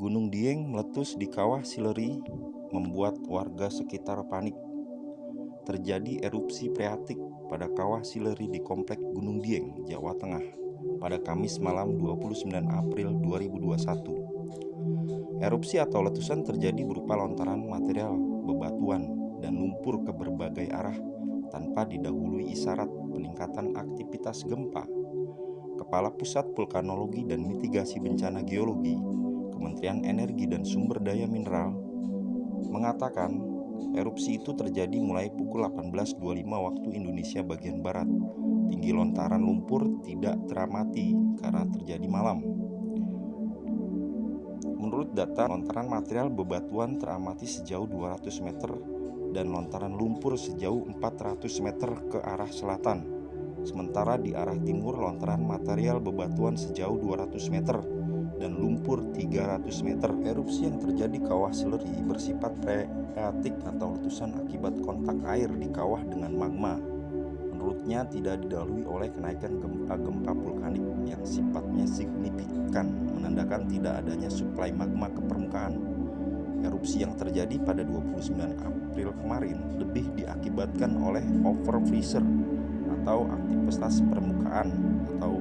Gunung Dieng meletus di kawah Sileri membuat warga sekitar panik. Terjadi erupsi freatik pada kawah Sileri di Komplek Gunung Dieng, Jawa Tengah pada Kamis malam 29 April 2021. Erupsi atau letusan terjadi berupa lontaran material, bebatuan, dan lumpur ke berbagai arah tanpa didahului isyarat peningkatan aktivitas gempa. Kepala Pusat Vulkanologi dan Mitigasi Bencana Geologi Kementerian Energi dan Sumber Daya Mineral mengatakan erupsi itu terjadi mulai pukul 18.25 waktu Indonesia bagian Barat. Tinggi lontaran lumpur tidak teramati karena terjadi malam. Menurut data, lontaran material bebatuan teramati sejauh 200 meter dan lontaran lumpur sejauh 400 meter ke arah selatan. Sementara di arah timur lontaran material bebatuan sejauh 200 meter dan lumpur 300 meter. Erupsi yang terjadi kawah Sileri bersifat freatik atau letusan akibat kontak air di kawah dengan magma. Menurutnya tidak didahului oleh kenaikan gempa-gempa vulkanik yang sifatnya signifikan, menandakan tidak adanya suplai magma ke permukaan. Erupsi yang terjadi pada 29 April kemarin lebih diakibatkan oleh over freezer atau aktivitas permukaan atau